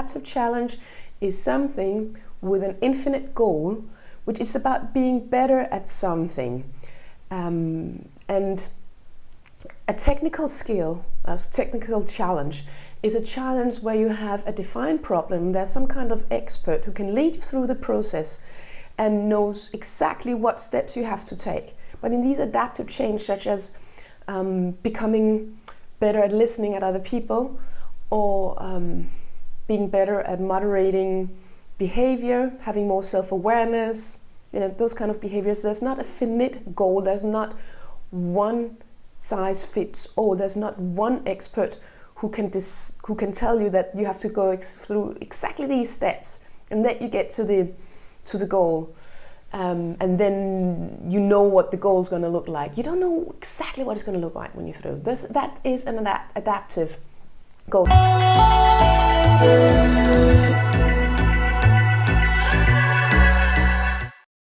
adaptive challenge is something with an infinite goal, which is about being better at something. Um, and a technical skill, a technical challenge, is a challenge where you have a defined problem. There's some kind of expert who can lead you through the process and knows exactly what steps you have to take. But in these adaptive change, such as um, becoming better at listening at other people or um, being better at moderating behavior, having more self-awareness, you know, those kind of behaviors, there's not a finite goal, there's not one size fits all, there's not one expert who can, who can tell you that you have to go ex through exactly these steps and that you get to the, to the goal. Um, and then you know what the goal is going to look like. You don't know exactly what it's going to look like when you're through. This, that is an adaptive goal. Thank you.